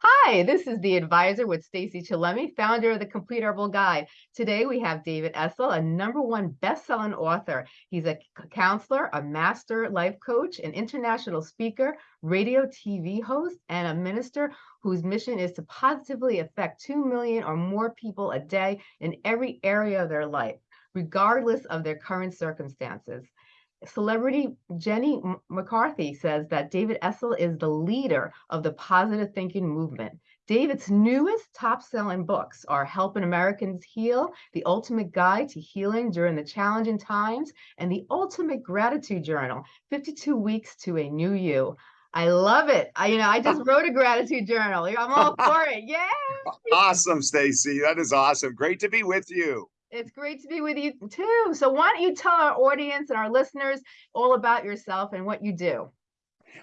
Hi, this is the advisor with Stacy Chillemi, founder of the Complete Herbal Guide. Today we have David Essel, a number one best-selling author. He's a counselor, a master life coach, an international speaker, radio TV host, and a minister whose mission is to positively affect 2 million or more people a day in every area of their life, regardless of their current circumstances. Celebrity Jenny McCarthy says that David Essel is the leader of the positive thinking movement. David's newest top-selling books are Helping Americans Heal, The Ultimate Guide to Healing During the Challenging Times, and The Ultimate Gratitude Journal, 52 Weeks to a New You. I love it. I, you know, I just wrote a gratitude journal. I'm all for it. Yeah. Awesome, Stacy. That is awesome. Great to be with you. It's great to be with you too. So why don't you tell our audience and our listeners all about yourself and what you do?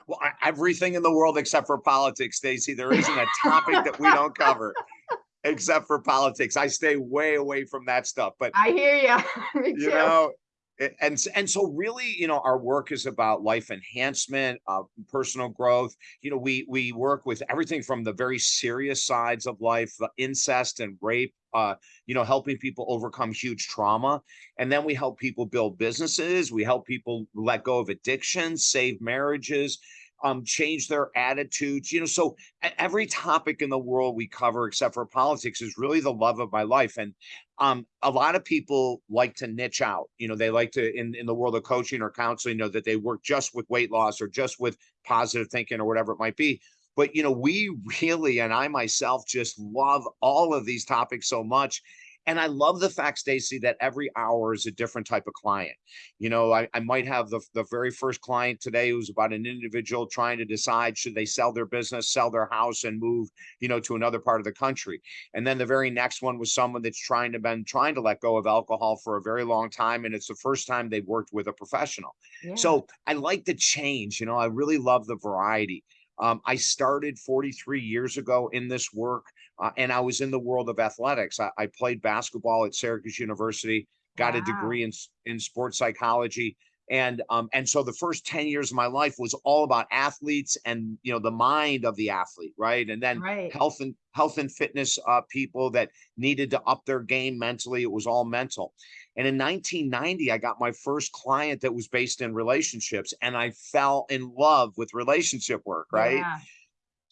Well, everything in the world except for politics, Stacy. There isn't a topic that we don't cover except for politics. I stay way away from that stuff. But I hear you. you know, and and so really you know our work is about life enhancement uh, personal growth. You know we we work with everything from the very serious sides of life the incest and rape uh, you know helping people overcome huge trauma. And then we help people build businesses. We help people let go of addiction save marriages um, change their attitudes. You know, so every topic in the world we cover, except for politics, is really the love of my life. And um, a lot of people like to niche out. You know, they like to in in the world of coaching or counseling, you know, that they work just with weight loss or just with positive thinking or whatever it might be. But you know, we really and I myself just love all of these topics so much and I love the fact, Stacy, that every hour is a different type of client. You know, I, I might have the, the very first client today who's about an individual trying to decide should they sell their business, sell their house, and move, you know, to another part of the country. And then the very next one was someone that's trying to been trying to let go of alcohol for a very long time. And it's the first time they've worked with a professional. Yeah. So I like the change, you know, I really love the variety. Um, I started 43 years ago in this work, uh, and I was in the world of athletics. I, I played basketball at Syracuse University, got wow. a degree in in sports psychology, and um, and so the first 10 years of my life was all about athletes and you know the mind of the athlete, right? And then right. health and health and fitness uh, people that needed to up their game mentally. It was all mental. And in 1990, I got my first client that was based in relationships, and I fell in love with relationship work, right? Yeah.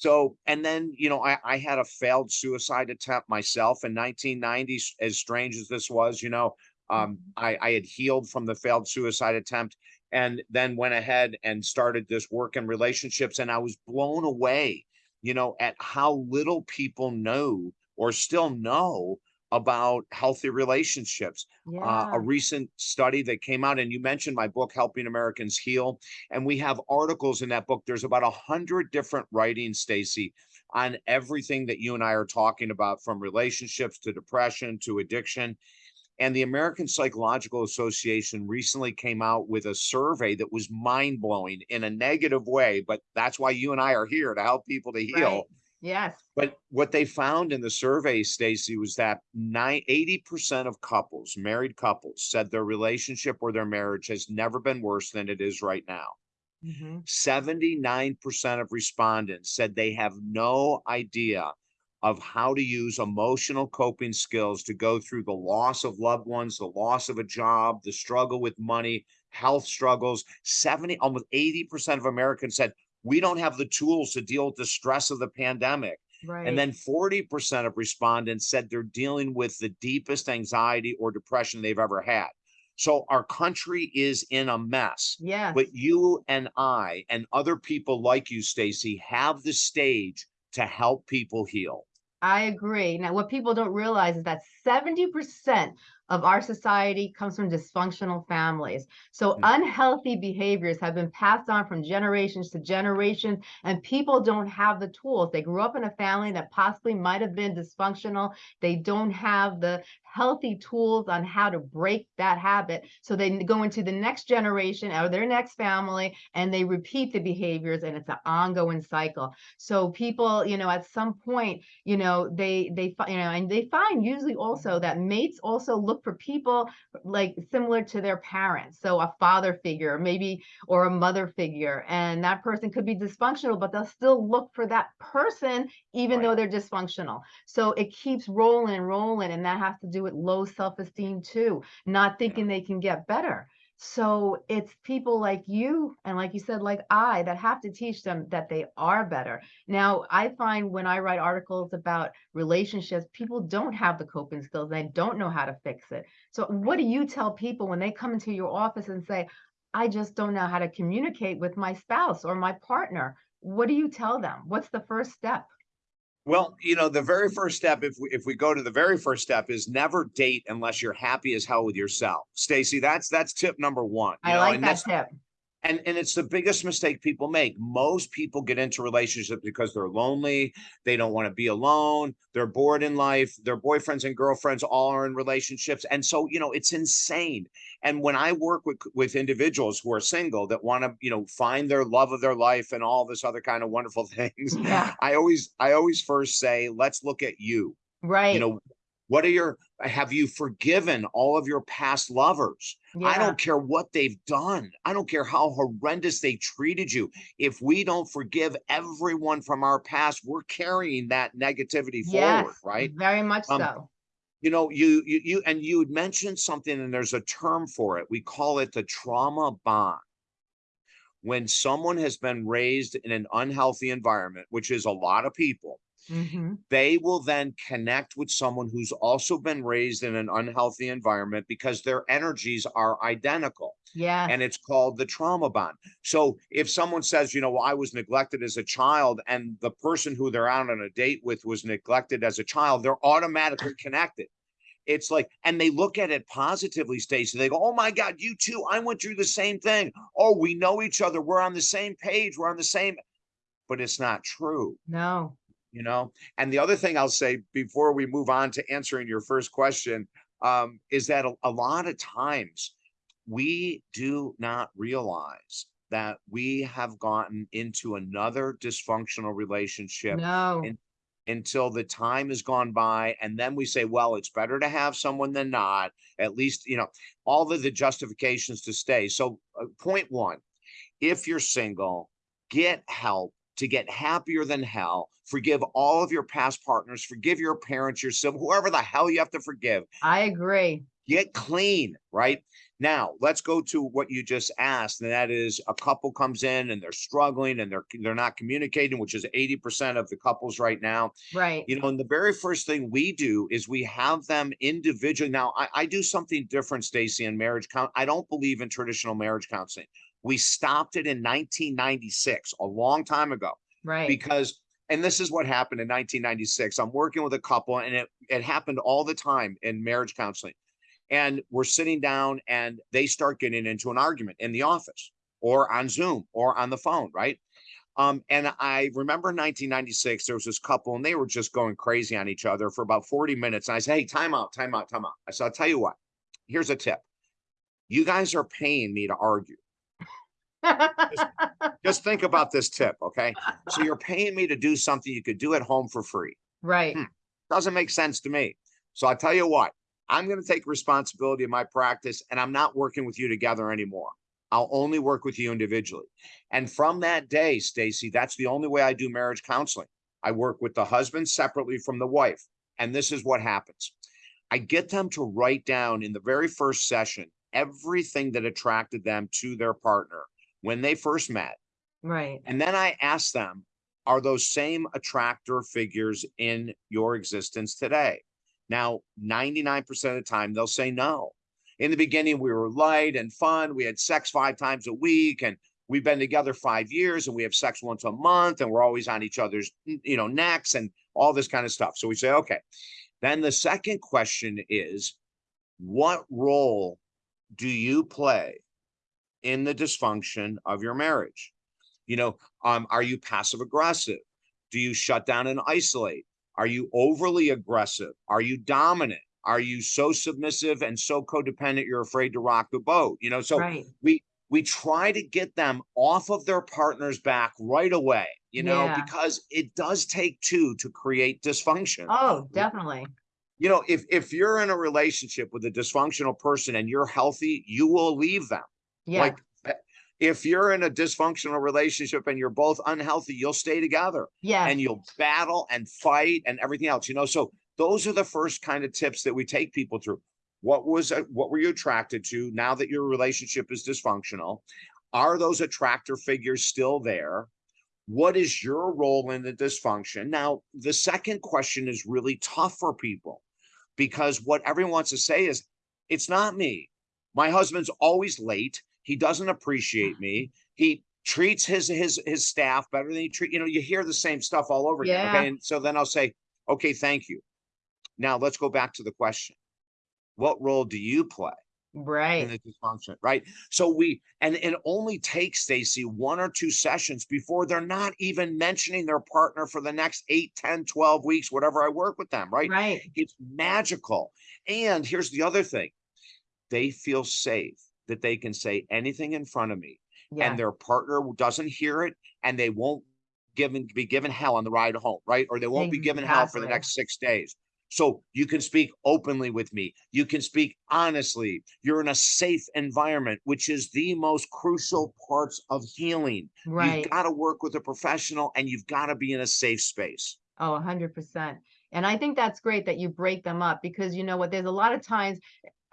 So, and then, you know, I, I had a failed suicide attempt myself in 1990, as strange as this was, you know, um, mm-hmm. I, I had healed from the failed suicide attempt and then went ahead and started this work in relationships. And I was blown away, you know, at how little people know or still know about healthy relationships. Yeah. Uh, a recent study that came out, and you mentioned my book, Helping Americans Heal, and we have articles in that book. There's about a hundred different writings, Stacy, on everything that you and I are talking about, from relationships to depression to addiction. And the American Psychological Association recently came out with a survey that was mind blowing in a negative way, but that's why you and I are here to help people to heal. Right Yes. But what they found in the survey, Stacy, was that 80% of couples, married couples, said their relationship or their marriage has never been worse than it is right now. Mm-hmm. 79% of respondents said they have no idea of how to use emotional coping skills to go through the loss of loved ones, the loss of a job, the struggle with money, health struggles. 70, almost 80% of Americans said we don't have the tools to deal with the stress of the pandemic. Right. And then 40% of respondents said they're dealing with the deepest anxiety or depression they've ever had. So our country is in a mess. Yeah. But you and I and other people like you, Stacy, have the stage to help people heal. I agree. Now, what people don't realize is that 70% of our society comes from dysfunctional families. So mm. unhealthy behaviors have been passed on from generations to generations, and people don't have the tools. They grew up in a family that possibly might have been dysfunctional. They don't have the healthy tools on how to break that habit. So they go into the next generation or their next family and they repeat the behaviors and it's an ongoing cycle. So people you know at some point you know they they you know and they find usually also that mates also look for people like similar to their parents. So a father figure maybe or a mother figure and that person could be dysfunctional but they'll still look for that person even Right. though they're dysfunctional. So it keeps rolling and rolling and that has to do with low self-esteem too not thinking they can get better. So it's people like you and like you said like i that have to teach them that they are better. Now i find when i write articles about relationships people don't have the coping skills they don't know how to fix it. So what do you tell people when they come into your office and say i just don't know how to communicate with my spouse or my partner? What do you tell them? What's the first step Well, you know, the very first step, if we if we go to the very first step, is never date unless you're happy as hell with yourself. Stacy, that's that's tip number one. you i know, like and that tip and and it's the biggest mistake people make. Most people get into relationships because they're lonely they don't want to be alone they're bored in life their boyfriends and girlfriends all are in relationships. And so you know it's insane. And when i work with with individuals who are single that want to you know find their love of their life and all this other kind of wonderful things yeah. I always i always first say let's look at you. Right. you know what are your have you forgiven all of your past lovers I don't care what they've done. I don't care how horrendous they treated you. If we don't forgive everyone from our past, we're carrying that negativity forward, right? very much Um, so You know, you you you and you had mentioned something, and there's a term for it. We call it the trauma bond. When someone has been raised in an unhealthy environment, which is a lot of people, hmm they will then connect with someone who's also been raised in an unhealthy environment because their energies are identical yes and it's called the trauma bond. So if someone says, you know, well, I was neglected as a child, and the person who they're out on a date with was neglected as a child, they're automatically connected. It's like, and they look at it positively, Stacy. They go, Oh my God, you too. I went through the same thing. Oh, we know each other. We're on the same page. We're on the same, but it's not true no you know? And the other thing i'll say before we move on to answering your first question um, is that a, a lot of times we do not realize that we have gotten into another dysfunctional relationship no. and until the time has gone by and then we say well it's better to have someone than not at least you know all of the justifications to stay. So uh, point one if you're single, get help to get happier than hell. Forgive all of your past partners, forgive your parents, your sibling, whoever the hell you have to forgive. i agree Get clean, right? Now, let's go to what you just asked, and that is a couple comes in and they're struggling and they're they're not communicating, which is 80% of the couples right now. right You know, and the very first thing we do is we have them individually. Now, I, I do something different, Stacy, in marriage count. I don't believe in traditional marriage counseling. We stopped it in 1996, a long time ago, right because and this is what happened in 1996. I'm working with a couple, and it it happened all the time in marriage counseling. And we're sitting down, and they start getting into an argument in the office, or on Zoom, or on the phone, right? Um, and I remember in 1996, there was this couple and they were just going crazy on each other for about 40 minutes. And I said, Hey, time out, time out, time out. I said, I'll tell you what, here's a tip. You guys are paying me to argue. Just think about this tip, okay? So you're paying me to do something you could do at home for free. right Hmm. Doesn't make sense to me. So I tell you what, I'm going to take responsibility of my practice and I'm not working with you together anymore. I'll only work with you individually. And from that day, Stacy, that's the only way I do marriage counseling. I work with the husband separately from the wife. And this is what happens. I get them to write down in the very first session everything that attracted them to their partner when they first met. right And then I ask them, are those same attractor figures in your existence today? Now, 99% of the time, they'll say no. In the beginning, we were light and fun. We had sex five times a week, and we've been together five years, and we have sex once a month, and we're always on each other's, you know, necks and all this kind of stuff. So we say, okay. Then the second question is, what role do you play in the dysfunction of your marriage? You know, um, are you passive aggressive? Do you shut down and isolate? Are you overly aggressive? Are you dominant? Are you so submissive and so codependent you're afraid to rock the boat? You know, so Right. we we try to get them off of their partner's back right away, you know, Yeah. because it does take two to create dysfunction. Oh, definitely. You know, if if you're in a relationship with a dysfunctional person and you're healthy, you will leave them. Yeah. Like if you're in a dysfunctional relationship and you're both unhealthy, you'll stay together Yeah. and you'll battle and fight and everything else, you know. So those are the first kind of tips that we take people through. What was uh, what were you attracted to now that your relationship is dysfunctional? Are those attractor figures still there? What is your role in the dysfunction? Now, the second question is really tough for people because what everyone wants to say is, it's not me. My husband's always late. He doesn't appreciate me. He treats his his his staff better than he treat, you know, you hear the same stuff all over again. Okay. And so then I'll say, okay, thank you. Now let's go back to the question. What role do you play? in Right. the dysfunction, right? So we and it only takes Stacy one or two sessions before they're not even mentioning their partner for the next 8, 10, 12 weeks, whatever I work with them, right? Right. It's magical. And here's the other thing. They feel safe that they can say anything in front of me Yeah. and their partner doesn't hear it and they won't given be given hell on the ride home, right? Or they won't be given hell for the next six days. So you can speak openly with me. You can speak honestly. You're in a safe environment, which is the most crucial parts of healing. Right. You've got to work with a professional and you've got to be in a safe space. Oh, a hundred percent. And I think that's great that you break them up because you know what, there's a lot of times,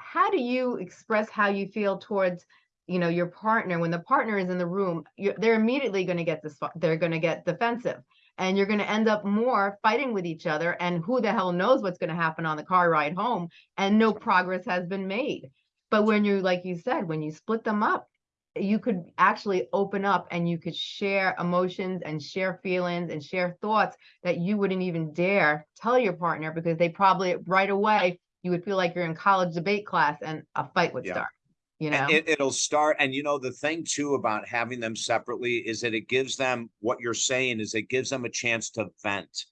how do you express how you feel towards, you know, your partner when the partner is in the room, they're immediately going to get this, they're going to get defensive and you're going to end up more fighting with each other and who the hell knows what's going to happen on the car ride home and no progress has been made. But when you, like you said, when you split them up, you could actually open up and you could share emotions and share feelings and share thoughts that you wouldn't even dare tell your partner because they probably right away you would feel like you're in college debate class and a fight would Yeah. start. You know, it, it'll start. And you know, the thing too about having them separately is that it gives them what you're saying is it gives them a chance to vent.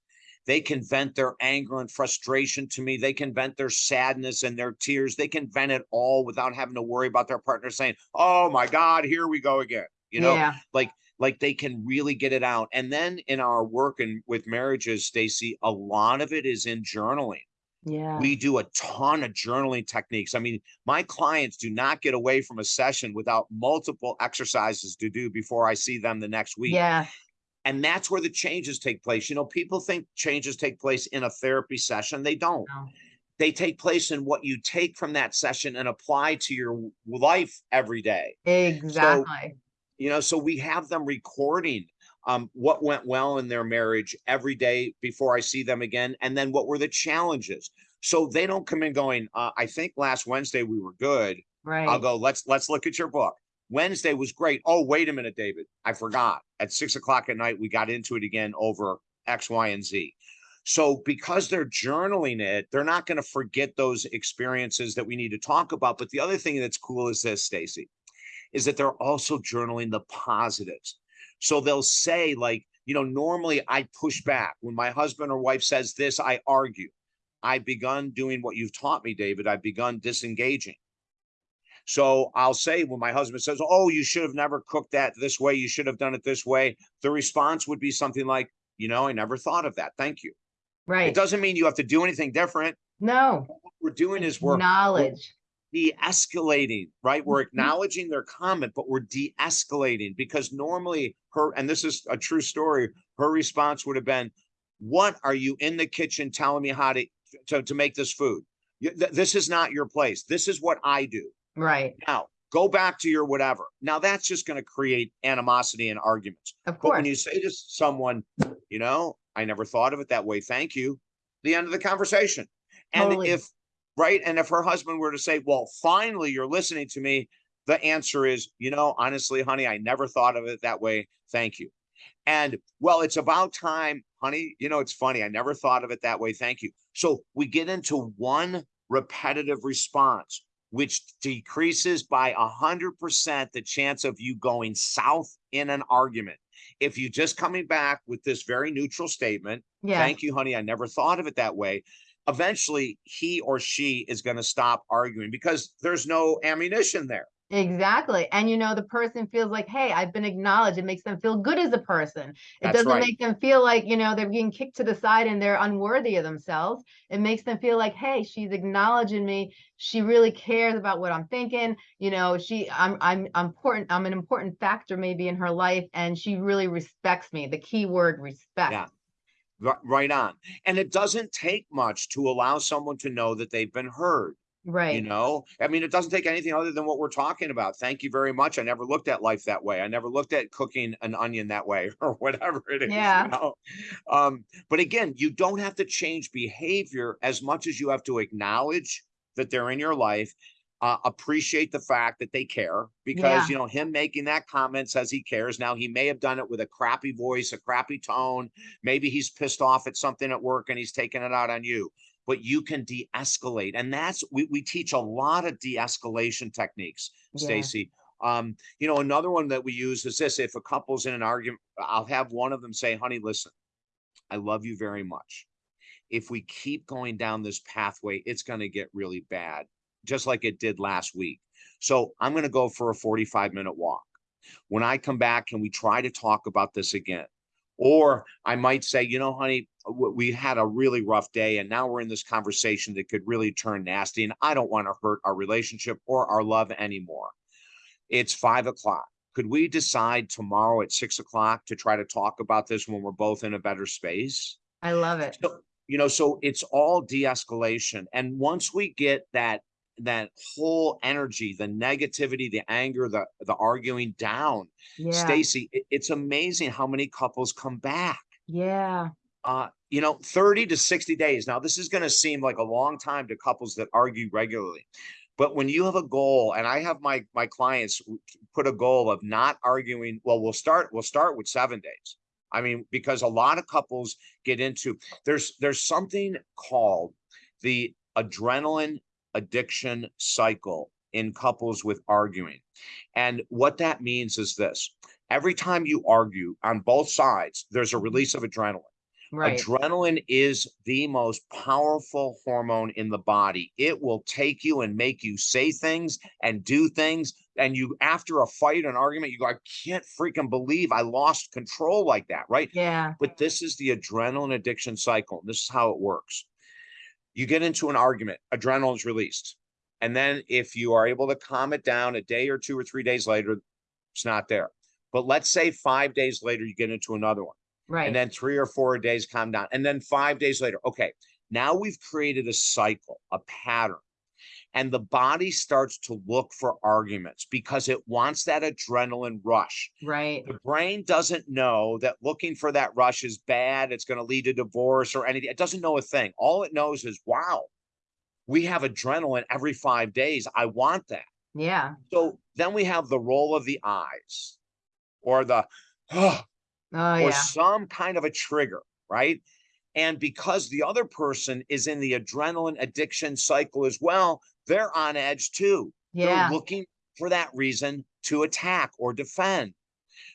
They can vent their anger and frustration to me. They can vent their sadness and their tears. They can vent it all without having to worry about their partner saying, Oh my God, here we go again. You know, yeah, like like they can really get it out. And then in our work and with marriages, Stacy, a lot of it is in journaling yeah, we do a ton of journaling techniques. I mean, my clients do not get away from a session without multiple exercises to do before I see them the next week. yeah, And that's where the changes take place. You know, people think changes take place in a therapy session. They don't. No. They take place in what you take from that session and apply to your life every day. exactly. You know, so we have them recording um, what went well in their marriage every day before I see them again, and then what were the challenges. So they don't come in going, uh, I think last Wednesday we were good. right. I'll go, let's let's look at your book. Wednesday was great. Oh, wait a minute, David. I forgot. At six o'clock at night, we got into it again over X, Y, and Z. So because they're journaling it, they're not going to forget those experiences that we need to talk about. But the other thing that's cool is this, Stacy, is that they're also journaling the positives. So they'll say, like, you know, normally I push back. When my husband or wife says this, I argue. I've begun doing what you've taught me, David. I've begun disengaging. So I'll say when my husband says, Oh, you should have never cooked that this way, you should have done it this way. The response would be something like, You know, I never thought of that. Thank you. Right. It doesn't mean you have to do anything different. No, What we're doing is we're knowledge. De-escalating, right? We're Mhm. acknowledging their comment, but we're de-escalating because normally her, and this is a true story, her response would have been, What are you in the kitchen telling me how to to, to make this food? This is not your place. This is what I do. Right. Now go back to your whatever. Now that's just going to create animosity and arguments. Of But course. when you say to someone, you know, I never thought of it that way. Thank you. The end of the conversation. And Totally. if right, and if her husband were to say, Well, finally you're listening to me, the answer is, you know, honestly, honey, I never thought of it that way. Thank you. And well, it's about time, honey. You know, it's funny. I never thought of it that way. Thank you. So we get into one repetitive response, which decreases by a hundred percent the chance of you going south in an argument. If you just coming back with this very neutral statement, yeah. thank you, honey, I never thought of it that way. Eventually he or she is going to stop arguing because there's no ammunition there. Exactly. And you know, the person feels like, hey, I've been acknowledged. It makes them feel good as a person. It That's doesn't right. make them feel like, you know, they're being kicked to the side and they're unworthy of themselves. It makes them feel like, hey, she's acknowledging me. She really cares about what I'm thinking. You know, she I'm I'm I'm important, I'm an important factor maybe in her life, and she really respects me. The key word respect. Yeah. Ri- Right on. And it doesn't take much to allow someone to know that they've been heard. Right you know, I mean, it doesn't take anything other than what we're talking about. Thank you very much. I never looked at life that way. I never looked at cooking an onion that way or whatever it is, you Yeah. know. Um, but again, you don't have to change behavior as much as you have to acknowledge that they're in your life, uh, appreciate the fact that they care because, Yeah. you know, him making that comment says he cares. Now, he may have done it with a crappy voice, a crappy tone. Maybe he's pissed off at something at work and he's taking it out on you but you can de-escalate and that's we, we teach a lot of de-escalation techniques Yeah. stacy um you know another one that we use is this if a couple's in an argument i'll have one of them say honey listen i love you very much if we keep going down this pathway it's going to get really bad just like it did last week so i'm going to go for a 45 minute walk when i come back can we try to talk about this again or I might say, you know, honey, we had a really rough day and now we're in this conversation that could really turn nasty. And I don't want to hurt our relationship or our love anymore. It's five o'clock. Could we decide tomorrow at six o'clock to try to talk about this when we're both in a better space? I love it. So, you know, so it's all de-escalation. And once we get that that whole energy, the negativity, the anger, the the arguing down, Yeah. Stacy, it- it's amazing how many couples come back. Yeah. Uh, you know, 30 to 60 days. Now, this is going to seem like a long time to couples that argue regularly. But when you have a goal, and I have my my clients put a goal of not arguing, well, we'll start, we'll start with seven days. I mean, because a lot of couples get into there's there's something called the adrenaline addiction cycle in couples with arguing. And what that means is this every time you argue on both sides, there's a release of adrenaline. Right. Adrenaline is the most powerful hormone in the body. It will take you and make you say things and do things. And you, after a fight, an argument, you go, I can't freaking believe I lost control like that. Right. Yeah. But this is the adrenaline addiction cycle. This is how it works. You get into an argument, adrenaline is released. And then if you are able to calm it down a day or two or three days later, it's not there. But let's say five days later, you get into another one. Right. And then three or four days calm down. And then five days later, okay, now we've created a cycle, a pattern. And the body starts to look for arguments because it wants that adrenaline rush. right. The brain doesn't know that looking for that rush is bad. It's going to lead to divorce or anything. It doesn't know a thing. All it knows is, wow, we have adrenaline every five days. I want that. Yeah. So then we have the roll of the eyes or the, oh, Oh or yeah. some kind of a trigger, right? And because the other person is in the adrenaline addiction cycle as well, they're on edge too. Yeah. They're looking for that reason to attack or defend.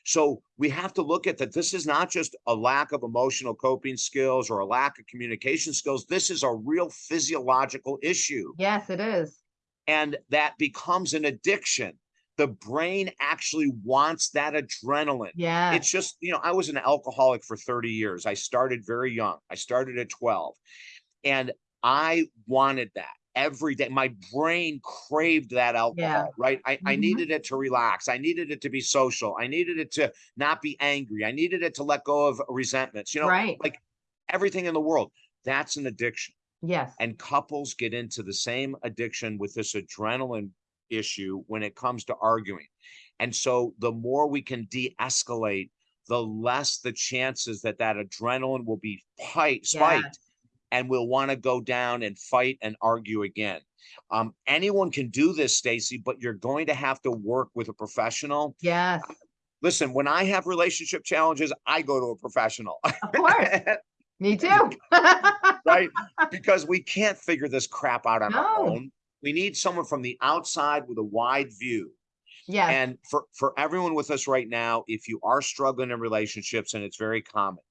So we have to look at that. This is not just a lack of emotional coping skills or a lack of communication skills. This is a real physiological issue. Yes, it is. And that becomes an addiction. The brain actually wants that adrenaline. Yeah. It's just, you know, I was an alcoholic for 30 years. I started very young. I started at 12. And I wanted that every day. My brain craved that alcohol, right? I, I Mhm. needed it to relax. I needed it to be social. I needed it to not be angry. I needed it to let go of resentments, you know, Right. like everything in the world. That's an addiction. Yes. And couples get into the same addiction with this adrenaline issue when it comes to arguing. And so the more we can de-escalate, the less the chances that that adrenaline will be pi- spiked and we'll want to go down and fight and argue again. Um, anyone can do this, Stacy, but you're going to have to work with a professional. Yes. Listen, when I have relationship challenges, I go to a professional. Of course. Me too. right? Because we can't figure this crap out on our own. We need someone from the outside with a wide view. Yeah. And for for everyone with us right now, if you are struggling in relationships and it's very common,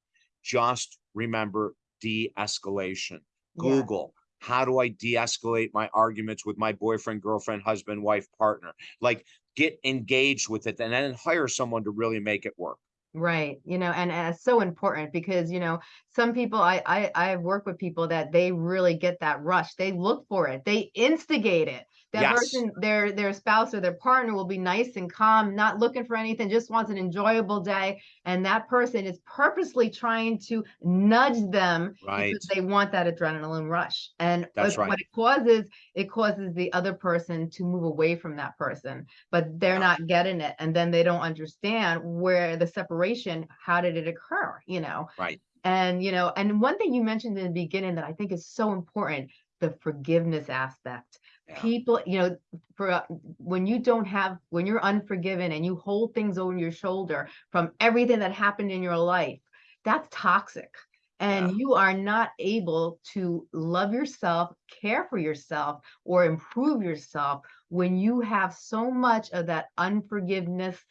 just remember de-escalation. Yeah. Google, how do I de-escalate my arguments with my boyfriend, girlfriend, husband, wife, partner? Like get engaged with it and then hire someone to really make it work. Right. You know, and, and it's so important because, you know, some people I, I I've worked with people that they really get that rush. They look for it. They instigate it. That Yes. person, their their spouse or their partner will be nice and calm, not looking for anything, just wants an enjoyable day. And that person is purposely trying to nudge them Right. because they want that adrenaline rush. And That's right. what it causes, it causes the other person to move away from that person, but they're Yeah. not getting it. And then they don't understand where the separation, how did it occur, you know? Right. And, you know, and one thing you mentioned in the beginning that I think is so important, the forgiveness aspect. Yeah. People, you know, for uh, when you don't have, when you're unforgiven and you hold things over your shoulder from everything that happened in your life, that's toxic. And Yeah. you are not able to love yourself, care for yourself, or improve yourself when you have so much of that unforgiveness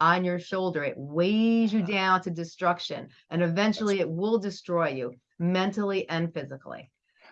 on your shoulder. It weighs you down to destruction, and eventually it will destroy you mentally and physically.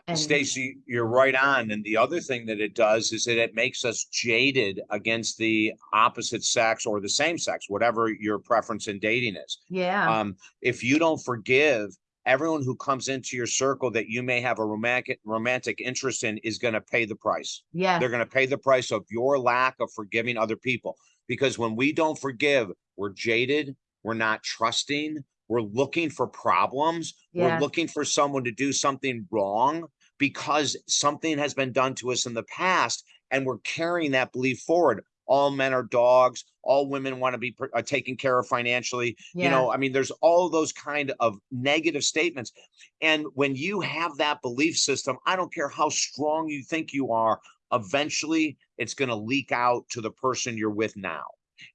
And Stacy, you're right on. And the other thing that it does is that it makes us jaded against the opposite sex or the same sex, whatever your preference in dating is. yeah, Um, if you don't forgive, everyone who comes into your circle that you may have a romantic romantic interest in is going to pay the price. Yeah. They're going to pay the price of your lack of forgiving other people. Because when we don't forgive, we're jaded, we're not trusting, we're looking for problems, we're looking for someone to do something wrong because something has been done to us in the past, and we're carrying that belief forward. All men are dogs. All women want to be uh, taken care of financially. You know, I mean, there's all those kind of negative statements. And when you have that belief system, I don't care how strong you think you are, eventually it's going to leak out to the person you're with now.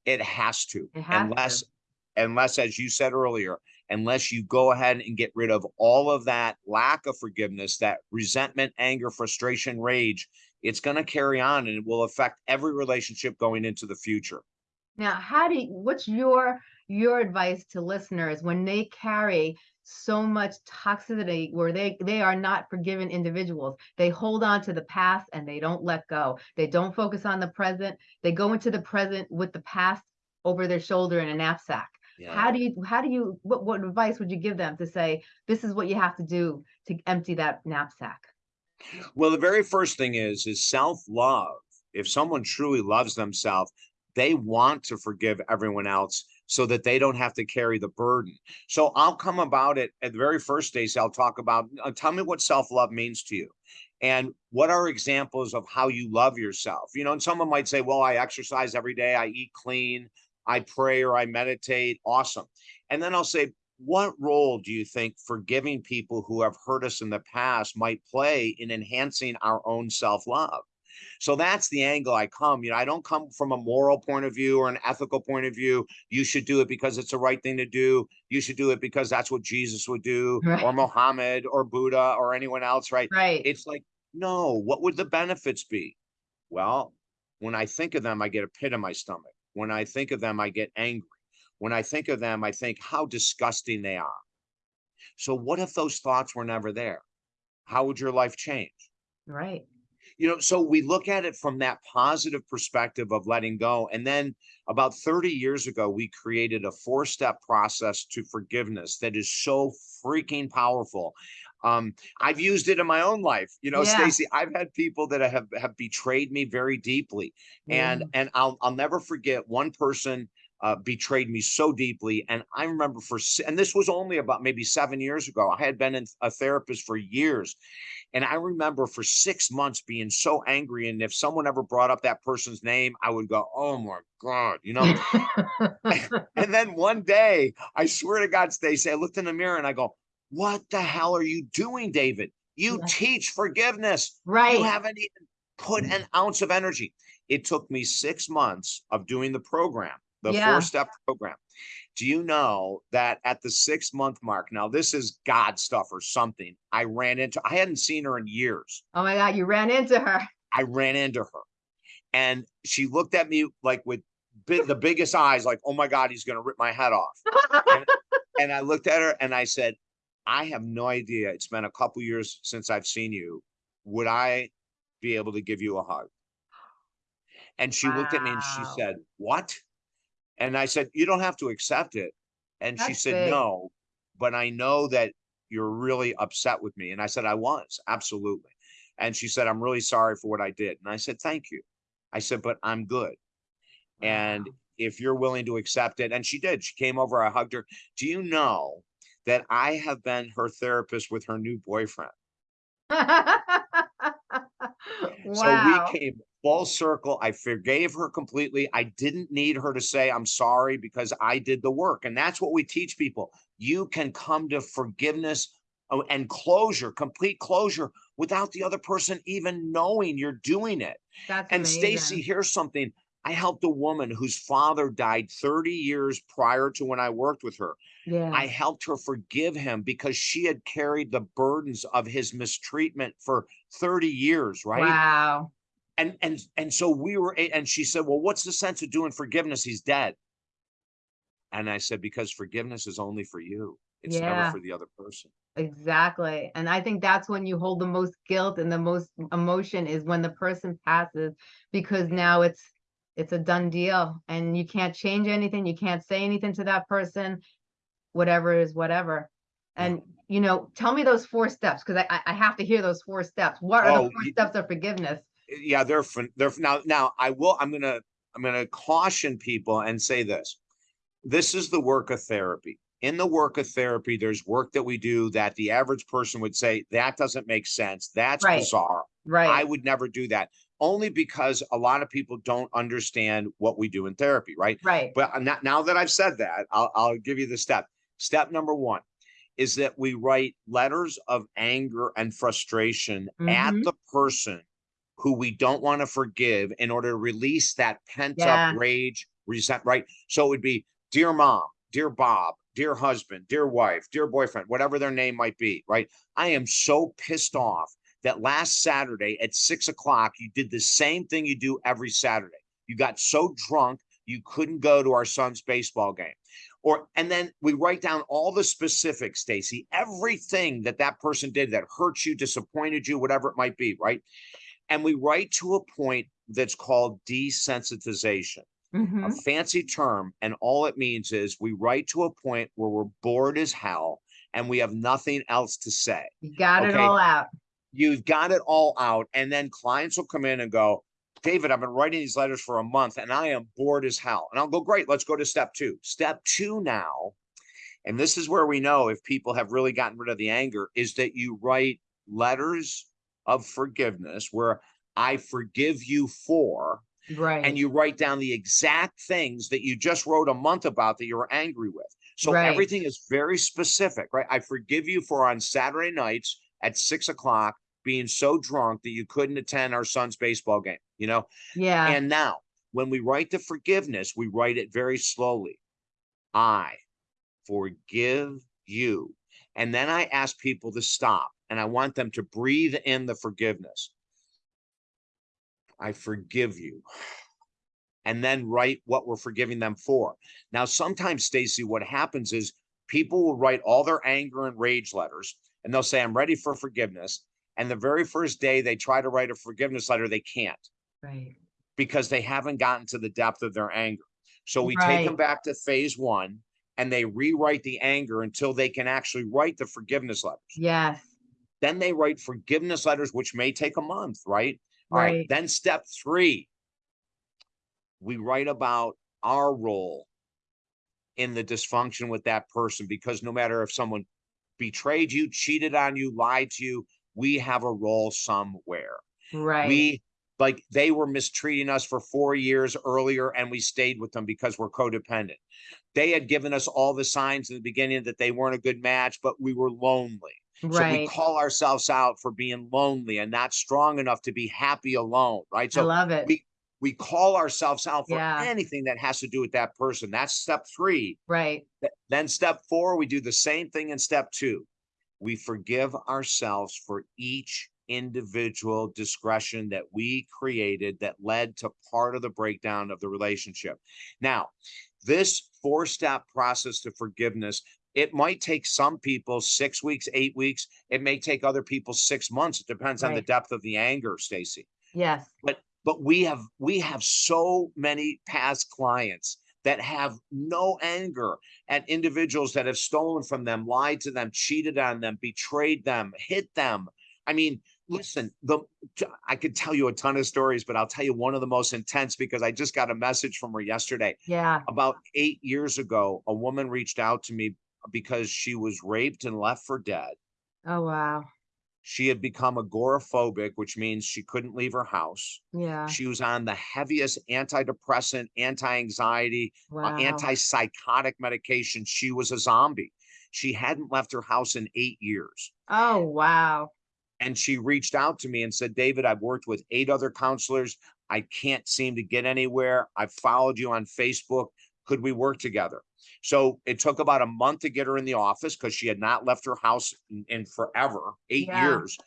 It has to, It has to. unless, unless, as you said earlier, unless you go ahead and get rid of all of that lack of forgiveness, that resentment, anger, frustration, rage, it's going to carry on and it will affect every relationship going into the future. Now, how do you, what's your your advice to listeners when they carry so much toxicity where they they are not forgiven individuals? They hold on to the past and they don't let go. They don't focus on the present. They go into the present with the past over their shoulder in a knapsack. How do you how do you what what advice would you give them to say this is what you have to do to empty that knapsack? Well, the very first thing is is self-love. If someone truly loves themselves, they want to forgive everyone else so that they don't have to carry the burden. So I'll come about it at the very first days. I'll talk about uh, tell me what self-love means to you. And what are examples of how you love yourself? You know, and someone might say, Well, I exercise every day, I eat clean, I pray or I meditate. Awesome. And then I'll say, what role do you think forgiving people who have hurt us in the past might play in enhancing our own self-love? So that's the angle I come. You know, I don't come from a moral point of view or an ethical point of view. You should do it because it's the right thing to do. You should do it because that's what Jesus would do, Right. or Mohammed, or Buddha, or anyone else, right? Right. It's like, no, what would the benefits be? Well, when I think of them, I get a pit in my stomach. When I think of them, I get angry. When I think of them, I think how disgusting they are. So, what if those thoughts were never there? How would your life change? right. You know, so we look at it from that positive perspective of letting go. And then about 30 years ago, we created a four step process to forgiveness that is so freaking powerful. Um, I've used it in my own life. You know, Yeah. Stacy, I've had people that have have betrayed me very deeply. And and I'll I'll never forget one person uh, betrayed me so deeply. And I remember for and this was only about maybe seven years ago. I had been in a therapist for years, and I remember for six months being so angry. And if someone ever brought up that person's name, I would go, "Oh my god," you know. and then one day, I swear to God, Stacy, I looked in the mirror and I go, "What the hell are you doing, David? You teach forgiveness. right. You haven't even put an ounce of energy." It took me six months of doing the program, the Yeah. four-step program. Do you know that at the six month mark, now this is God stuff or something. I ran into, I hadn't seen her in years. Oh my God, you ran into her. I ran into her and she looked at me like with the biggest eyes, like, oh my God, he's going to rip my head off. And I looked at her and I said, I have no idea. It's been a couple years since I've seen you. Would I be able to give you a hug? And she looked at me and she said, what? And I said, you don't have to accept it. And she said, big. no, but I know that you're really upset with me. And I said, I was, absolutely. And she said, I'm really sorry for what I did. And I said, thank you. I said, but I'm good. And if you're willing to accept it, and she did, she came over, I hugged her. Do you know that I have been her therapist with her new boyfriend? So we came full circle. I forgave her completely. I didn't need her to say, I'm sorry because I did the work. And that's what we teach people. You can come to forgiveness oh, and closure, complete closure without the other person even knowing you're doing it. That's And Stacy, here's something. I helped a woman whose father died 30 years prior to when I worked with her. Yeah. I helped her forgive him because she had carried the burdens of his mistreatment for 30 years, right? Wow. And and and so we were and she said, "Well, what's the sense of doing forgiveness? He's dead." And I said, "Because forgiveness is only for you. It's never for the other person." Exactly. And I think that's when you hold the most guilt and the most emotion is when the person passes because now it's it's a done deal and you can't change anything. You can't say anything to that person. Whatever is whatever. And you know, tell me those four steps because I, I have to hear those four steps. What are Oh, the four steps of forgiveness? yeah they're they're now now i will i'm gonna i'm gonna caution people and say this this is the work of therapy in the work of therapy there's work that we do that the average person would say that doesn't make sense that's Right. bizarre i would never do that only because a lot of people don't understand what we do in therapy right Right. but not, now that I've said that, I'll, I'll give you the step. Step number one is that we write letters of anger and frustration at Mhm. the person who we don't want to forgive in order to release that pent Yeah. up rage, resent, right? So it would be, dear mom, dear Bob, dear husband, dear wife, dear boyfriend, whatever their name might be, right? I am so pissed off that last Saturday at six o'clock, you did the same thing you do every Saturday. You got so drunk you couldn't go to our son's baseball game or and then we write down all the specifics stacy everything that that person did that hurt you disappointed you whatever it might be right and we write to a point that's called desensitization a Mhm. fancy term and all it means is we write to a point where we're bored as hell and we have nothing else to say You got it all out. You've got it all out and then clients will come in and go david i've been writing these letters for a month and i am bored as hell and i'll go great let's go to step two step two now and this is where we know if people have really gotten rid of the anger is that you write letters of forgiveness where i forgive you for Right. and you write down the exact things that you just wrote a month about that you were angry with. So Right. everything is very specific, right? I forgive you for on Saturday nights at six o'clock being so drunk that you couldn't attend our son's baseball game, you know? yeah. And now when we write the forgiveness, we write it very slowly. I forgive you. And then I ask people to stop and I want them to breathe in the forgiveness. I forgive you. And then write what we're forgiving them for. Now, sometimes, Stacy, what happens is people will write all their anger and rage letters and they'll say, I'm ready for forgiveness. And the very first day they try to write a forgiveness letter, they can't right. because they haven't gotten to the depth of their anger. So we take them back to phase one and they rewrite the anger until they can actually write the forgiveness letters. Yes. Then they write forgiveness letters, which may take a month, right? All right. Right. Then step three, we write about our role in the dysfunction with that person because no matter if someone betrayed you, cheated on you, lied to you, we have a role somewhere. Right. We like they were mistreating us for four years earlier and we stayed with them because we're codependent. They had given us all the signs in the beginning that they weren't a good match, but we were lonely. Right. So we call ourselves out for being lonely and not strong enough to be happy alone, right? So I love it. we we call ourselves out for Yeah. anything that has to do with that person. That's step three. right. Then step four, we do the same thing in step two. We forgive ourselves for each individual discretion that we created that led to part of the breakdown of the relationship. Now, this four step process to forgiveness It might take some people six weeks, eight weeks. It may take other people six months. It depends on the depth of the anger, Stacy. Yes. But but we have we have so many past clients that have no anger at individuals that have stolen from them, lied to them, cheated on them, betrayed them, hit them. I mean, listen, the I could tell you a ton of stories, but I'll tell you one of the most intense because I just got a message from her yesterday. Yeah. About eight years ago, a woman reached out to me because she was raped and left for dead. Oh, wow. She had become agoraphobic, which means she couldn't leave her house. Yeah. She was on the heaviest antidepressant, anti-anxiety, uh, Wow. antipsychotic medication. She was a zombie. She hadn't left her house in eight years. Oh, wow. And she reached out to me and said, David, I've worked with eight other counselors. I can't seem to get anywhere. I've followed you on Facebook. Could we work together? So it took about a month to get her in the office because she had not left her house in, in forever, eight Yeah. years.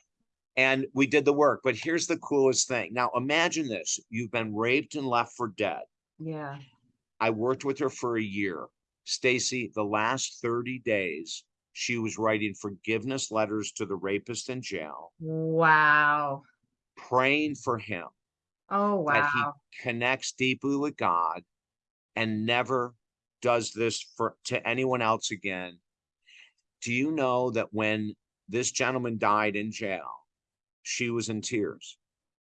And we did the work. But here's the coolest thing. Now imagine this. You've been raped and left for dead. Yeah. I worked with her for a year. Stacy, the last 30 days, she was writing forgiveness letters to the rapist in jail, Wow. praying for him Oh, wow. that he connects deeply with God and never does this for to anyone else again. Do you know that when this gentleman died in jail, she was in tears?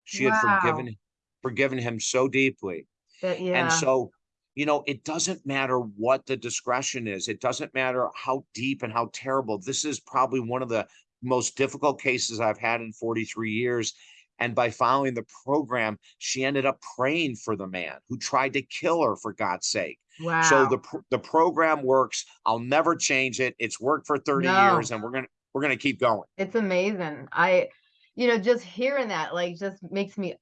She had forgiven forgiven him so deeply. That, And so, you know, it doesn't matter what the discretion is. It doesn't matter how deep and how terrible. This is probably one of the most difficult cases I've had in 43 years. And by following the program, she ended up praying for the man who tried to kill her for God's sake. Wow. So the the program works. I'll never change it. It's worked for 30 No. years and we're going to we're going to keep going. It's amazing. I, you know, just hearing that like just makes me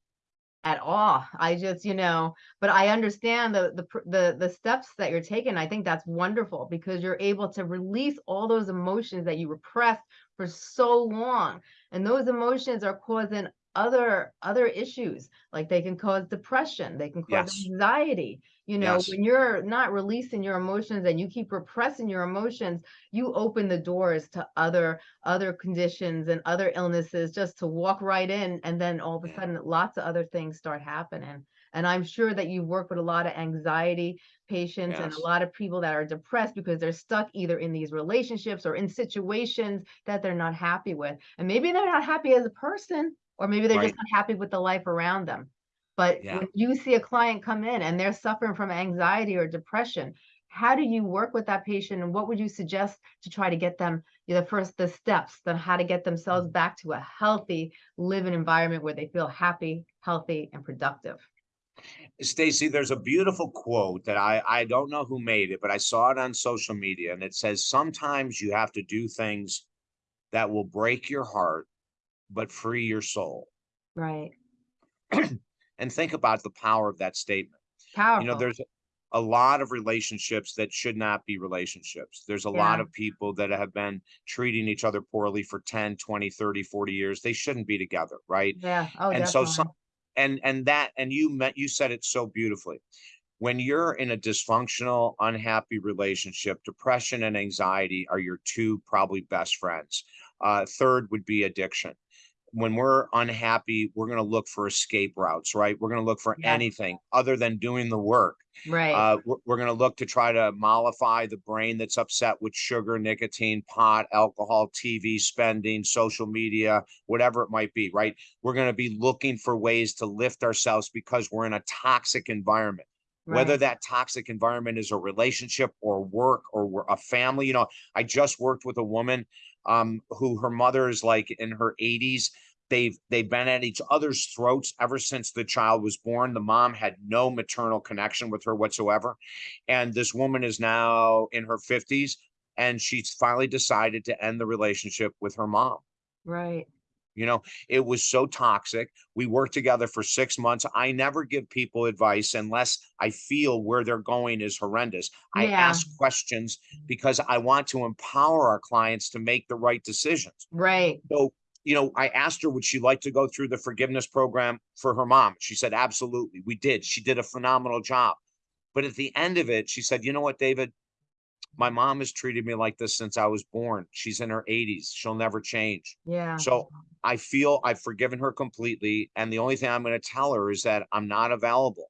at awe. I just, you know, but I understand the the the the steps that you're taking. I think that's wonderful because you're able to release all those emotions that you repressed for so long. And those emotions are causing other other issues. Like they can cause depression, they can cause Yes. anxiety. You know, Yes. when you're not releasing your emotions and you keep repressing your emotions, you open the doors to other other conditions and other illnesses just to walk right in and then all of a sudden lots of other things start happening and i'm sure that you work with a lot of anxiety patients and a lot of people that are depressed because they're stuck either in these relationships or in situations that they're not happy with and maybe they're not happy as a person or maybe they're just Right. not happy with the life around them but Yeah. when you see a client come in and they're suffering from anxiety or depression how do you work with that patient and what would you suggest to try to get them you know, the first the steps on how to get themselves mm-hmm. back to a healthy living environment where they feel happy healthy and productive Stacy, there's a beautiful quote that I I don't know who made it, but I saw it on social media and it says sometimes you have to do things that will break your heart but free your soul. right And think about the power of that statement. powerful You know, there's a lot of relationships that should not be relationships. There's a lot of people that have been treating each other poorly for 10, 20, 30, 40 years. They shouldn't be together, right? yeah oh and so some and and that and you met you said it so beautifully when you're in a dysfunctional unhappy relationship depression and anxiety are your two probably best friends uh third would be addiction when we're unhappy we're going to look for escape routes right we're going to look for Yes. anything other than doing the work right uh, we're, we're going to look to try to mollify the brain that's upset with sugar, nicotine, pot, alcohol, TV spending, social media, whatever it might be, right? We're going to be looking for ways to lift ourselves because we're in a toxic environment. Whether that toxic environment is a relationship or work or we're a family, you know, I just worked with a woman um, who her mother is like in her 80s they've they've been at each other's throats ever since the child was born. The mom had no maternal connection with her whatsoever. And this woman is now in her 50s and she's finally decided to end the relationship with her mom. Right you know it was so toxic we worked together for six months i never give people advice unless i feel where they're going is horrendous i ask questions because i want to empower our clients to make the right decisions right so, you know, I asked her, would she like to go through the forgiveness program for her mom? She said, absolutely. We did. She did a phenomenal job. But at the end of it, she said, you know what, David? My mom has treated me like this since I was born. She's in her 80s. She'll never change. Yeah. So I feel I've forgiven her completely. And the only thing I'm going to tell her is that I'm not available.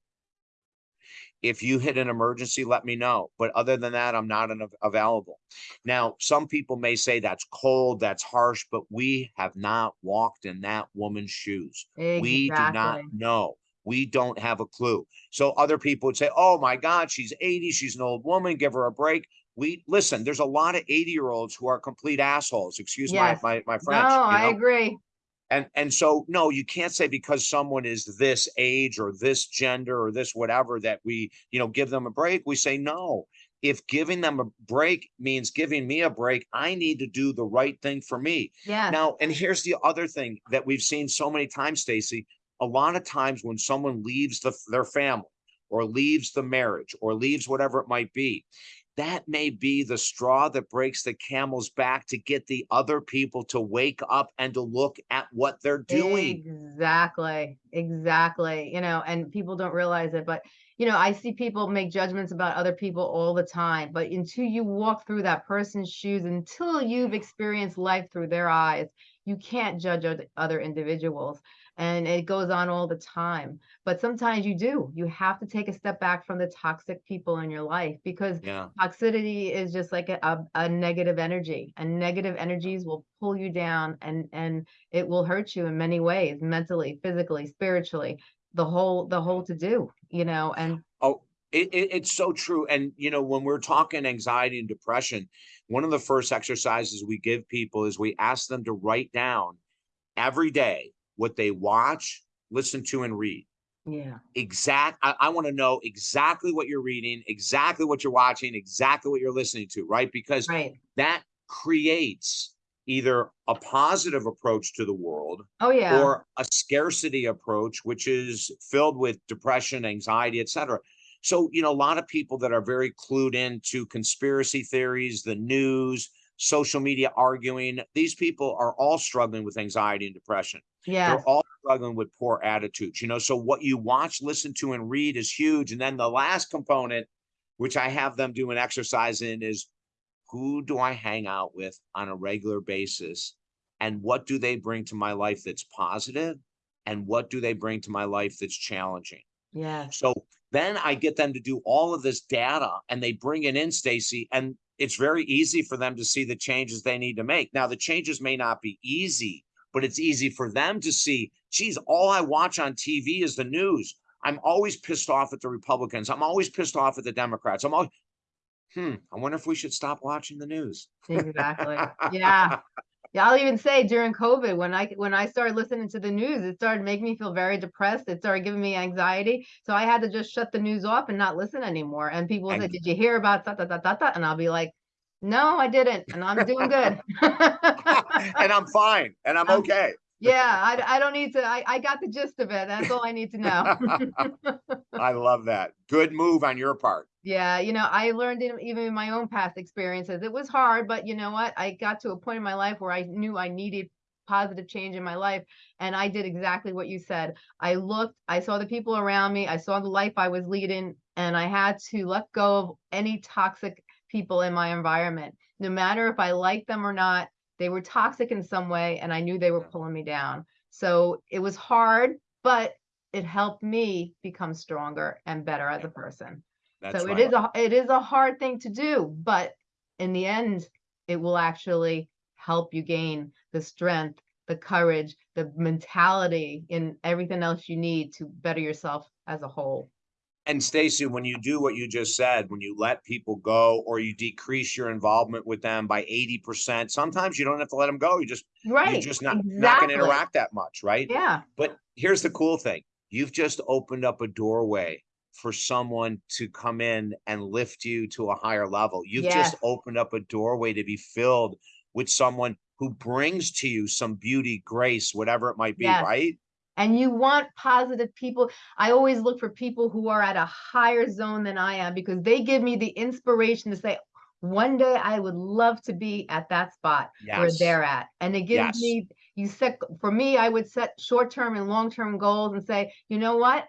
If you hit an emergency, let me know. But other than that, I'm not an, available. Now, some people may say that's cold, that's harsh, but we have not walked in that woman's shoes. Exactly. We do not know. We don't have a clue. So other people would say, oh my God, she's 80, she's an old woman, give her a break. We listen, there's a lot of 80 year olds who are complete assholes. Excuse yes. my, my, my French. No, I know? agree. And, and so, no, you can't say because someone is this age or this gender or this whatever that we, you know, give them a break. We say, no, if giving them a break means giving me a break, I need to do the right thing for me. Yeah. Now, and here's the other thing that we've seen so many times, Stacy a lot of times when someone leaves the, their family or leaves the marriage or leaves whatever it might be, that may be the straw that breaks the camel's back to get the other people to wake up and to look at what they're doing. Exactly. Exactly. You know, and people don't realize it, but you know, I see people make judgments about other people all the time, but until you walk through that person's shoes, until you've experienced life through their eyes, you can't judge other individuals and it goes on all the time. But sometimes you do. You have to take a step back from the toxic people in your life because yeah. toxicity is just like a, a, a, negative energy and negative energies will pull you down and and it will hurt you in many ways mentally physically spiritually the whole the whole to do you know and oh it, it, it's so true and you know when we're talking anxiety and depression one of the first exercises we give people is we ask them to write down every day what they watch, listen to, and read. Yeah. Exact. I, I want to know exactly what you're reading, exactly what you're watching, exactly what you're listening to, right? Because right. that creates either a positive approach to the world oh yeah or a scarcity approach which is filled with depression anxiety etc so you know a lot of people that are very clued into conspiracy theories the news social media arguing these people are all struggling with anxiety and depression yeah. They're all struggling with poor attitudes, you know. So what you watch, listen to, and read is huge. And then the last component, which I have them do an exercise in, is who do I hang out with on a regular basis? And what do they bring to my life that's positive? And what do they bring to my life that's challenging? Yeah. So then I get them to do all of this data and they bring it in, Stacy, and it's very easy for them to see the changes they need to make. Now, the changes may not be easy, but it's easy for them to see, geez, all I watch on TV is the news. I'm always pissed off at the Republicans. I'm always pissed off at the Democrats. I'm always, hmm, I wonder if we should stop watching the news. Exactly. Yeah. Yeah, I'll even say during COVID, when I when I started listening to the news, it started making me feel very depressed. It started giving me anxiety. So I had to just shut the news off and not listen anymore. And people would say, Did you hear about that, that, that, that, that? And I'll be like, no, I didn't, and I'm doing good. and I'm fine, and I'm okay. Yeah, I, I don't need to. I, I got the gist of it. That's all I need to know. I love that. Good move on your part. Yeah, you know, I learned in, even in my own past experiences. It was hard, but you know what? I got to a point in my life where I knew I needed positive change in my life and I did exactly what you said. I looked, I saw the people around me, I saw the life I was leading and I had to let go of any toxic people in my environment. No matter if I liked them or not, they were toxic in some way and I knew they were pulling me down. So it was hard, but it helped me become stronger and better as a person. That's so it is a it is a hard thing to do, but in the end, it will actually help you gain the strength, the courage, the mentality, and everything else you need to better yourself as a whole. And Stacy, when you do what you just said, when you let people go or you decrease your involvement with them by 80%, sometimes you don't have to let them go. You just right. you're just not, exactly. not going to interact that much, right? Yeah. But here's the cool thing. You've just opened up a doorway for someone to come in and lift you to a higher level. You've yes. just opened up a doorway to be filled with someone who brings to you some beauty, grace, whatever it might be, yes. right? and you want positive people. I always look for people who are at a higher zone than I am because they give me the inspiration to say, one day I would love to be at that spot yes. where they're at. And it gives yes. me, you set, for me, I would set short term and long term goals and say, you know what?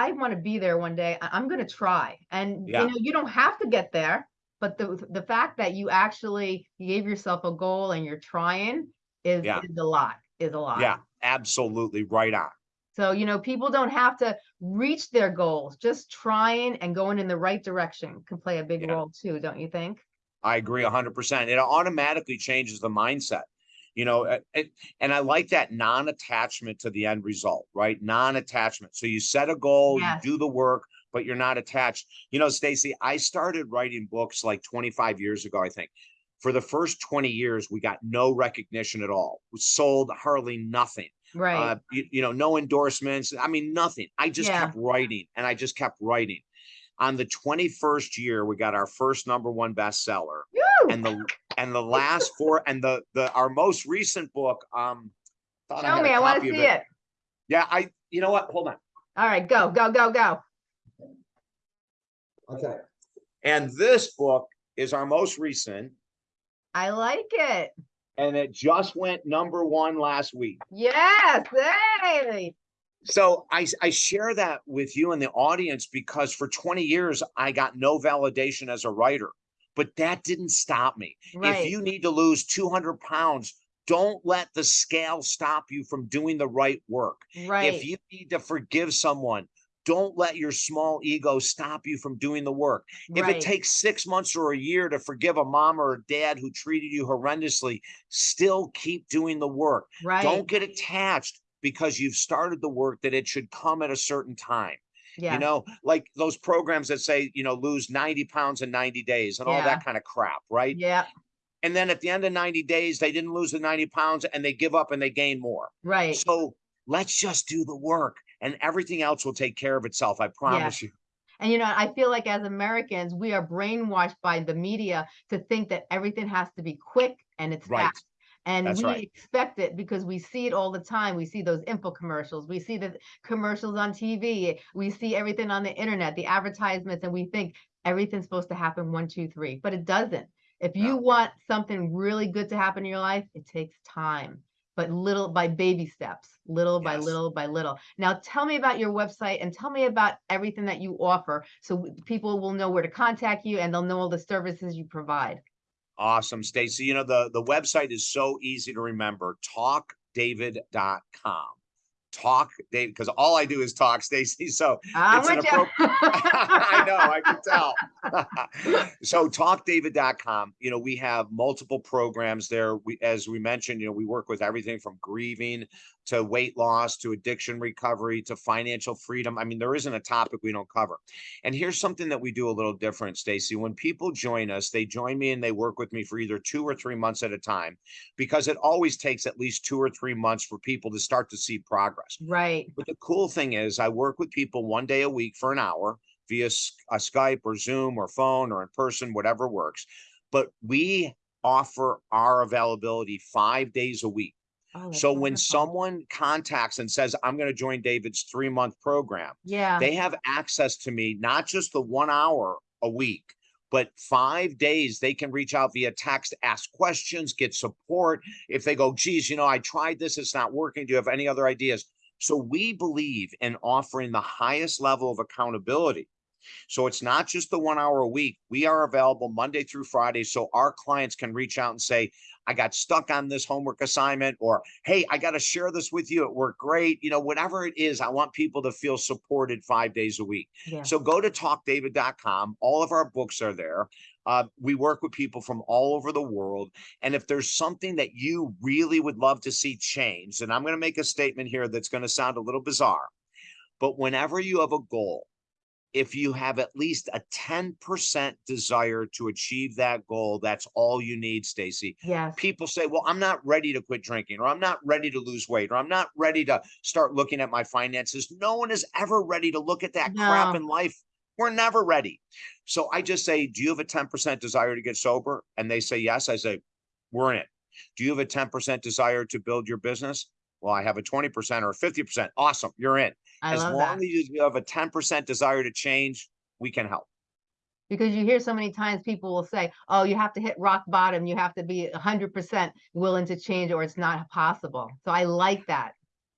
I want to be there one day. I'm going to try. And yeah. you know, you don't have to get there, But the the fact that you actually gave yourself a goal and you're trying is, Yeah. is a lot, is a lot. Yeah, absolutely right on. So, you know, people don't have to reach their goals, just trying and going in the right direction can play a big Yeah. role too, don't you think? I agree hundred percent. It automatically changes the mindset. You know, it, and I like that non-attachment to the end result, right? Non-attachment. So you set a goal, Yes. you do the work, but you're not attached. You know, Stacy, I started writing books like 25 years ago, I think. For the first 20 years, we got no recognition at all. We sold hardly nothing. Right. Uh, you, you know, no endorsements. I mean, nothing. I just Yeah. kept writing and I just kept writing. On the 21st year, we got our first number one bestseller Woo! and the and the last four and the the our most recent book um Show a me, I want to see it. yeah i you know what hold on All right, go, go, go, go. okay and this book is our most recent I like it. and it just went number one last week Yes, hey. So i i share that with you and the audience because for 20 years i got no validation as a writer but that didn't stop me Right. if you need to lose 200 pounds don't let the scale stop you from doing the right work right. If you need to forgive someone, don't let your small ego stop you from doing the work. If right. it takes six months or a year to forgive a mom or a dad who treated you horrendously, still keep doing the work. right. Don't get attached because you've started the work that it should come at a certain time. yeah. You know, like those programs that say, you know, lose 90 pounds in 90 days and all that kind of crap, right? Yeah, And then at the end of 90 days, they didn't lose the 90 pounds and they give up and they gain more. right. So let's just do the work and everything else will take care of itself. I promise you. And you know, I feel like as Americans, we are brainwashed by the media to think that everything has to be quick and it's Right. fast. And That's we right. expect it because we see it all the time. We see those info commercials, we see the commercials on TV, we see everything on the internet, the advertisements, and we think everything's supposed to happen one, two, three, but it doesn't. If you No. want something really good to happen in your life, it takes time, but little by baby steps, little by little by little. Now, tell me about your website and tell me about everything that you offer so people will know where to contact you and they'll know all the services you provide. Awesome, Stacy. You know, the, the website is so easy to remember talkdavid.com. Talk David, because all I do is talk, Stacy. So I'm It's an you. I know, I can tell. so talkdavid.com, you know, we have multiple programs there. We as we mentioned, you know, we work with everything from grieving to weight loss to addiction recovery to financial freedom. I mean, there isn't a topic we don't cover. And here's something that we do a little different, Stacy. When people join us, they join me and they work with me for either two or three months at a time because it always takes at least two or three months for people to start to see progress. Right. But the cool thing is, I work with people one day a week for an hour via a Skype or Zoom or phone or in person, whatever works. But we offer our availability five days a week. Oh, So when wonderful. someone contacts and says, I'm going to join David's three month program, Yeah. they have access to me, not just the one hour a week, but five days they can reach out via text, ask questions, get support. If they go, geez, you know, I tried this, it's not working. Do you have any other ideas? So we believe in offering the highest level of accountability. So it's not just the one hour a week. We are available Monday through Friday. So our clients can reach out and say, I got stuck on this homework assignment, or hey, I got to share this with you. It worked great. You know, whatever it is, I want people to feel supported five days a week. yeah. So go to talkdavid.com. All of our books are there. Uh, we work with people from all over the world. And if there's something that you really would love to see changed, and I'm going to make a statement here that's going to sound a little bizarre, but whenever you have a goal, if you have at least a 10% desire to achieve that goal, that's all you need, Stacy yes. people say, well, I'm not ready to quit drinking, or I'm not ready to lose weight, or I'm not ready to start looking at my finances. No one is ever ready to look at that crap in life. We're never ready. So I just say, do you have a 10% desire to get sober? And they say, yes. I say, we're in it. Do you have a 10% desire to build your business? Well, I have a 20% or 50%. Awesome. You're in. I as long that. as you have a 10% desire to change, we can help. because you hear so many times people will say, "Oh, you have to hit rock bottom. You have to be hundred percent willing to change, or it's not possible." So I like that.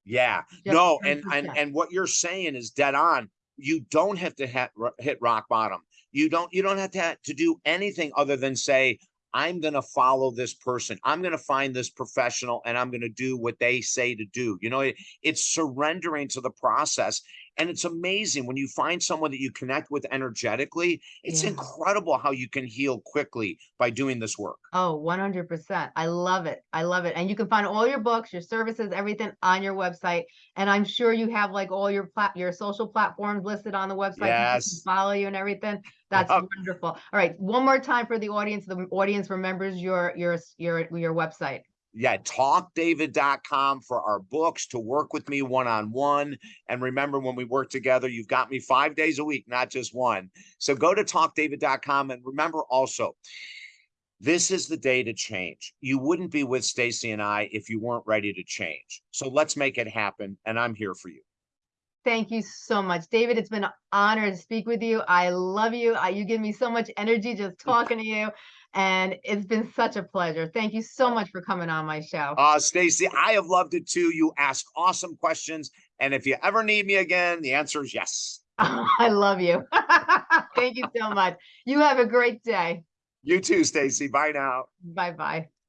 Yeah, Just no, and and 10%. and what you're saying is dead on. You don't have to hit hit rock bottom. You don't you don't have to to do anything other than say, I'm going to follow this person. I'm going to find this professional and I'm going to do what they say to do. You know, it, it's surrendering to the process. And it's amazing when you find someone that you connect with energetically. It's Yeah. incredible how you can heal quickly by doing this work. Oh, 100%. I love it. I love it. And you can find all your books, your services, everything on your website. And I'm sure you have like all your plat your social platforms listed on the website. Yes. Follow you and everything. That's wonderful. All right, one more time for the audience. The audience remembers your your your your website. Yeah, talkdavid.com for our books to work with me one on one. And remember, when we work together, you've got me five days a week, not just one. So go to talkdavid.com. And remember also, this is the day to change. You wouldn't be with Stacy and I if you weren't ready to change. So let's make it happen. And I'm here for you. Thank you so much, David. It's been an honor to speak with you. I love you. You give me so much energy just talking to you, and it's been such a pleasure. Thank you so much for coming on my show. Uh, Stacy, I have loved it too. You ask awesome questions. And if you ever need me again, the answer is yes. I love you. Thank you so much. You have a great day. You too, Stacy. Bye now. Bye bye.